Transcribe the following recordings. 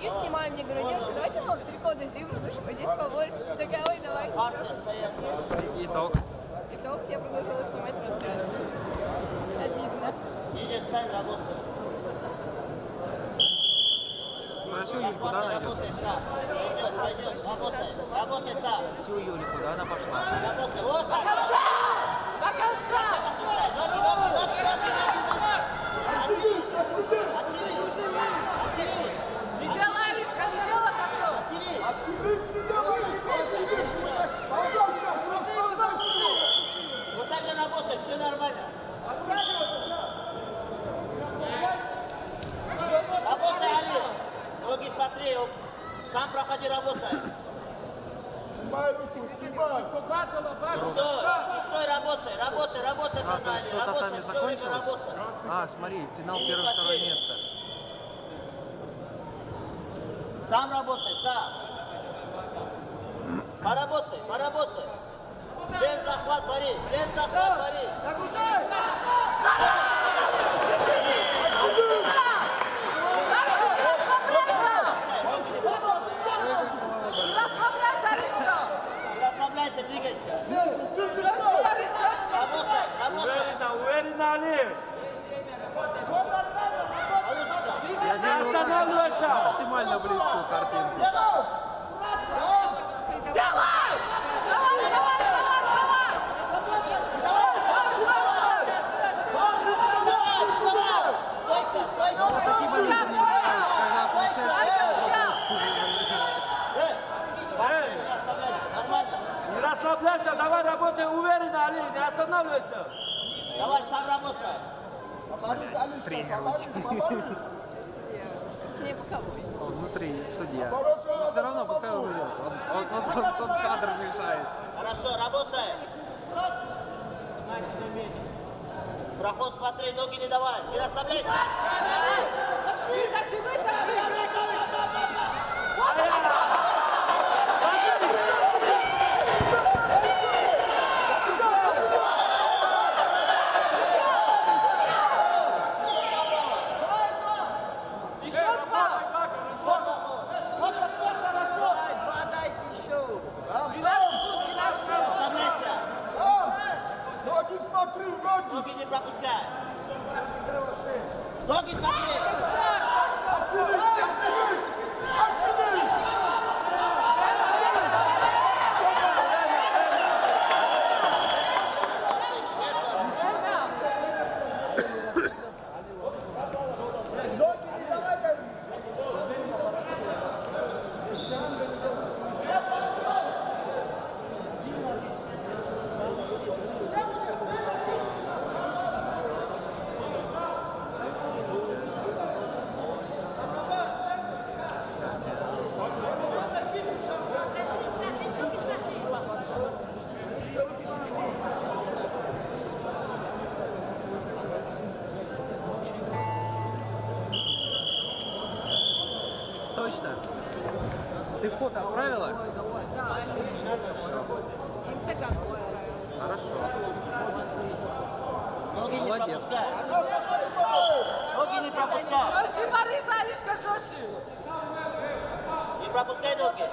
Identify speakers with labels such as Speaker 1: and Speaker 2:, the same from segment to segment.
Speaker 1: стою, снимаю, мне говорю, девушка, давайте мы далеко дойдем, лучше пойдете поборитесь. Я Такая, ой, давайте.
Speaker 2: Итог.
Speaker 1: Итог, я продолжила снимать трансляцию. Обидно.
Speaker 3: Ниже стань, работай.
Speaker 2: Хорошо, Юль, куда она идет?
Speaker 3: Работай. Работай. Сам.
Speaker 2: Все, Юля, куда она пошла?
Speaker 3: Работай. Вот так.
Speaker 1: До конца!
Speaker 3: Отсюда. Ноги, ноги, ноги, ноги, ноги. Оттянись. Оттянись. Оттянись.
Speaker 1: Николаевичка, не делай косу!
Speaker 3: Оттянись. Вот так же работай, все нормально. Работай, Али. Ноги смотри, он- сам проходи, работай. Стой, стой, работай, работай, работай,
Speaker 2: А,
Speaker 3: тогда,
Speaker 2: то есть
Speaker 3: Али,
Speaker 2: кто
Speaker 3: работай, все время работай.
Speaker 2: А, смотри, финал
Speaker 3: Синий
Speaker 2: первое, второе
Speaker 3: бассейн.
Speaker 2: место.
Speaker 3: Сам работай, сам. Поработай, поработай. Без захват, Борис, без захват, Борис.
Speaker 1: Расслабляйся, Алиска!
Speaker 3: Не расслабляйся, двигайся.
Speaker 1: Жестче, Борис, жестче!
Speaker 3: Работай, работай.
Speaker 4: Уверенно, уверенно, Али!
Speaker 3: Получится.
Speaker 2: Я делаю
Speaker 4: останавливайся!
Speaker 2: максимально близкую картинку.
Speaker 1: Давай! Давай, давай,
Speaker 3: Не.
Speaker 4: Не расслабляйся, давай работай уверенно, Али, не останавливайся.
Speaker 3: Давай, сам работай.
Speaker 1: Точнее, боковой.
Speaker 2: Он внутри судья. Но все равно он идет. Он, он, он, он, он кадр мешает.
Speaker 3: Хорошо, работай. Проход смотри, ноги не давай. Не расслабляйся.
Speaker 1: Вытащи, вытащи! Еще два!
Speaker 3: Не расслабляйся.
Speaker 5: Ноги смотри, ноги!
Speaker 3: Ноги не пропускай. Ноги смотри.
Speaker 2: Точно. Ты фото отправила?
Speaker 1: Инстаграм.
Speaker 2: Хорошо.
Speaker 3: Ноги не пропускай. Ноги не пропускай.
Speaker 1: Жестче, Борис, Алишка, жестче!
Speaker 3: Не пропускай ноги.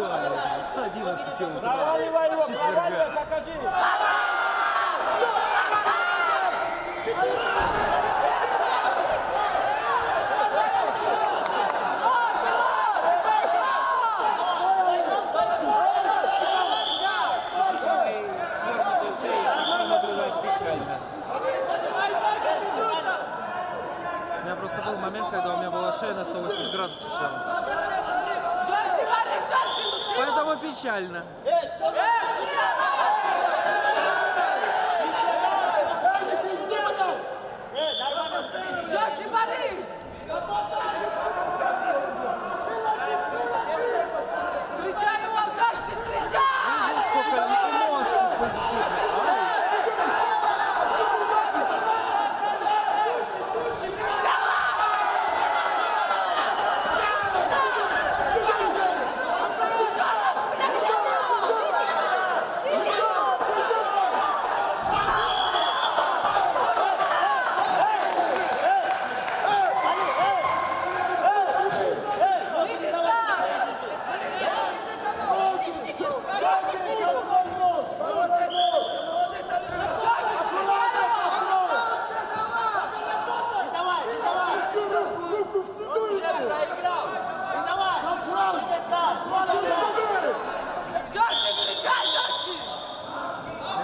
Speaker 2: Ждали с 11 утра.
Speaker 4: Проваливай его, проваливай, покажи.
Speaker 2: Свернутую печально.
Speaker 3: Эй, все,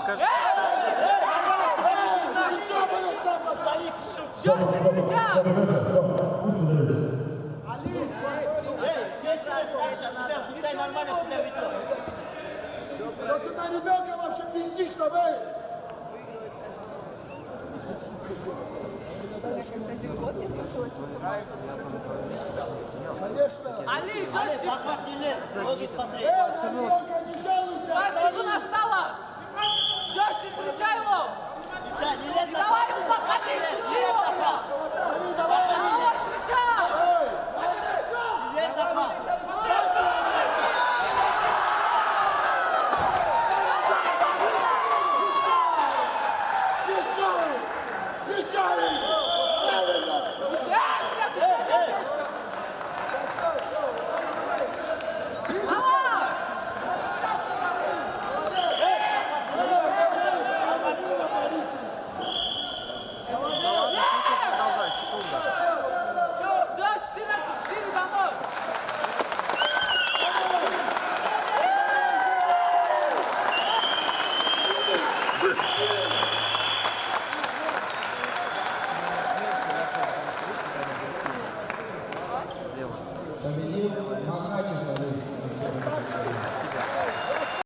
Speaker 2: Покажи.
Speaker 5: Ничего, блядь, там,
Speaker 3: Нормально себя ведет.
Speaker 5: Что ты на ребенка вообще пиздишь там, эй?
Speaker 1: Один год не слышала, честно.
Speaker 5: Конечно.
Speaker 6: Али,
Speaker 3: Али,
Speaker 6: жестче!
Speaker 3: захват не лез, ноги смотри.
Speaker 5: Эй, на ребенка не жалуйся,
Speaker 6: Как
Speaker 5: останови.
Speaker 6: трибуна встала! Жестче встречай его!
Speaker 3: Встречай, не лезь на
Speaker 6: давай
Speaker 3: захват.
Speaker 6: ему подходить, души его, бля!
Speaker 5: Али, давай, Али.
Speaker 6: Головой встречай!
Speaker 5: Эй,
Speaker 3: Не лезь захват.
Speaker 5: мешай! Мешай! Правильно!
Speaker 6: Эй, бля, ты что делаешь? Давай!
Speaker 2: Продолжай, секунда.
Speaker 6: Все, 14-4 домой!
Speaker 5: Эй,